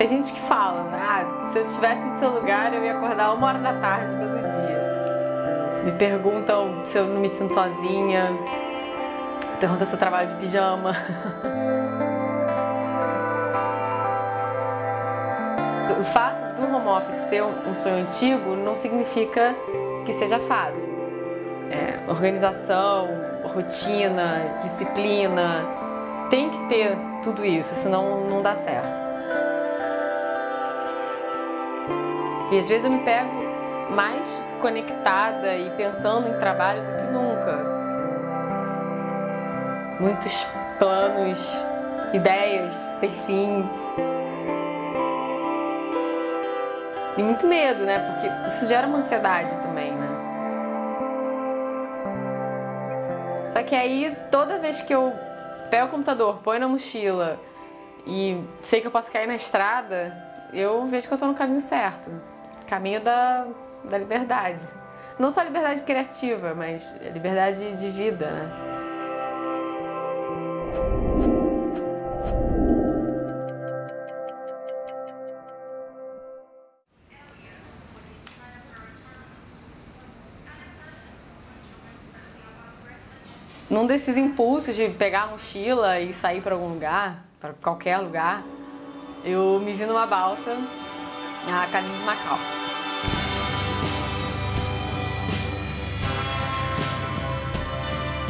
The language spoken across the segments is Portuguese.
Tem gente que fala, né? ah, se eu estivesse no seu lugar eu ia acordar uma hora da tarde todo dia. Me perguntam se eu não me sinto sozinha, perguntam se eu trabalho de pijama. O fato do home office ser um sonho antigo não significa que seja fácil. É, organização, rotina, disciplina, tem que ter tudo isso, senão não dá certo. E às vezes eu me pego mais conectada e pensando em trabalho do que nunca. Muitos planos, ideias sem fim. E muito medo, né? Porque isso gera uma ansiedade também, né? Só que aí, toda vez que eu pego o computador, põe na mochila e sei que eu posso cair na estrada, eu vejo que eu estou no caminho certo. Caminho da, da liberdade. Não só liberdade criativa, mas liberdade de vida, né? Num desses impulsos de pegar a mochila e sair para algum lugar, para qualquer lugar, eu me vi numa balsa a caminho de Macau.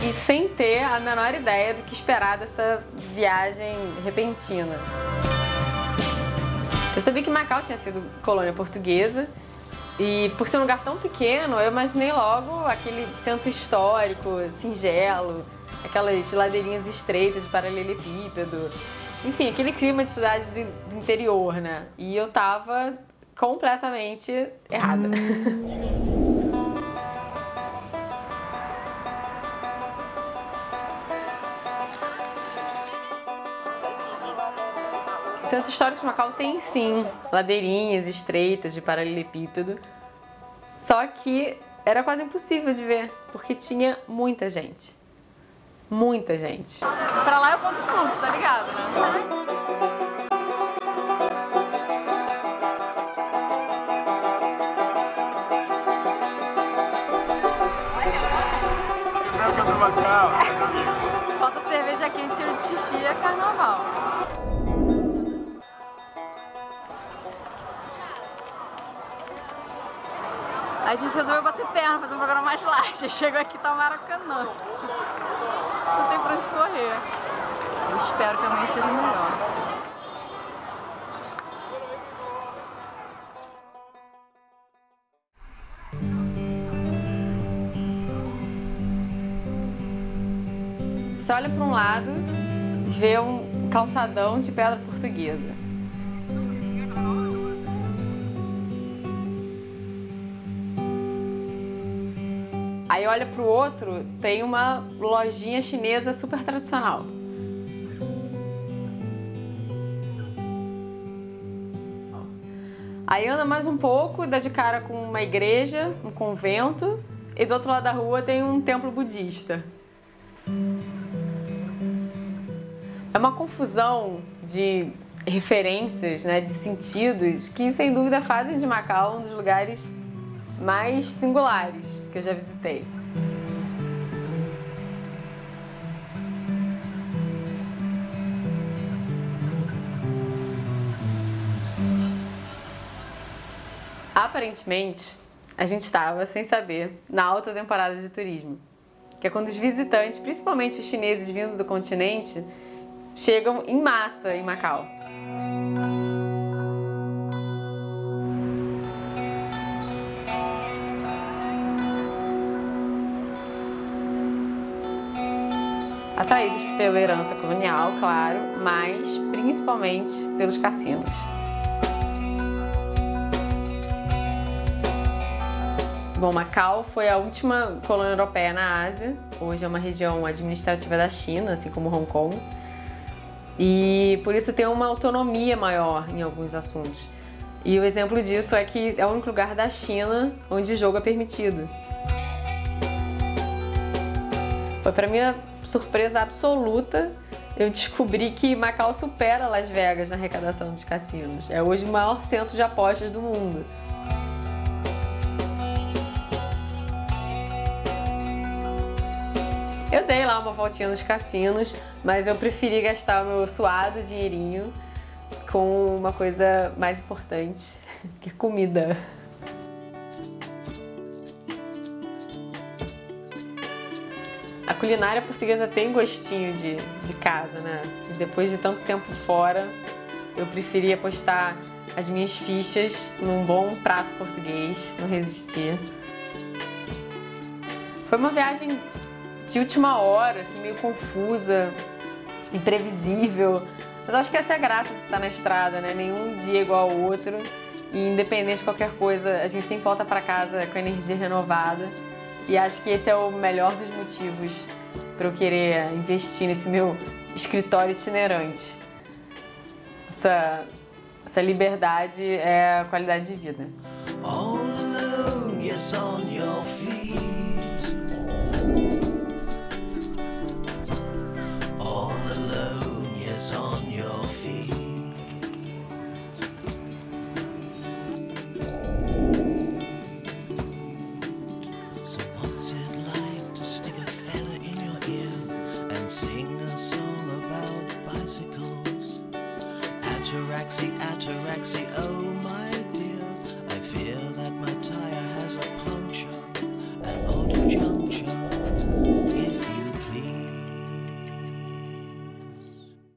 E sem ter a menor ideia do que esperar dessa viagem repentina. Eu sabia que Macau tinha sido colônia portuguesa e por ser um lugar tão pequeno, eu imaginei logo aquele centro histórico, singelo, aquelas ladeirinhas estreitas de paralelepípedo. Enfim, aquele clima de cidade do interior, né? E eu tava completamente errada. Centro Histórico de Macau tem sim ladeirinhas estreitas de paralelepípedo, só que era quase impossível de ver, porque tinha muita gente. Muita gente. Pra lá eu conto fluxo, tá ligado, né? Falta cerveja quente, tiro de xixi é carnaval. A gente resolveu bater perna, fazer um programa mais light. Chegou aqui tá o Maracanã. Não tem pra onde correr. Eu espero que amanhã esteja melhor. Você olha para um lado e vê um calçadão de pedra portuguesa. Aí olha pro outro, tem uma lojinha chinesa super tradicional. Aí anda mais um pouco, dá de cara com uma igreja, um convento, e do outro lado da rua tem um templo budista. É uma confusão de referências, né, de sentidos, que sem dúvida fazem de Macau um dos lugares mais singulares que eu já visitei. Aparentemente, a gente estava, sem saber, na alta temporada de turismo, que é quando os visitantes, principalmente os chineses vindos do continente, chegam em massa em Macau. Atraídos pela herança colonial, claro, mas principalmente pelos cassinos. Bom, Macau foi a última colônia europeia na Ásia, hoje é uma região administrativa da China, assim como Hong Kong, e por isso tem uma autonomia maior em alguns assuntos. E o exemplo disso é que é o único lugar da China onde o jogo é permitido. Foi para minha surpresa absoluta eu descobri que Macau supera Las Vegas na arrecadação dos cassinos. É hoje o maior centro de apostas do mundo. Eu dei lá uma voltinha nos cassinos, mas eu preferi gastar o meu suado dinheirinho com uma coisa mais importante, que é comida. A culinária portuguesa tem gostinho de, de casa, né? E depois de tanto tempo fora, eu preferi apostar as minhas fichas num bom prato português, não resistir. Foi uma viagem de última hora, assim, meio confusa, imprevisível. Mas acho que essa é a graça de estar na estrada, né? Nenhum dia é igual ao outro. E independente de qualquer coisa, a gente sempre volta para casa com a energia renovada. E acho que esse é o melhor dos motivos para eu querer investir nesse meu escritório itinerante. Essa, essa liberdade é a qualidade de vida. All ataraxia.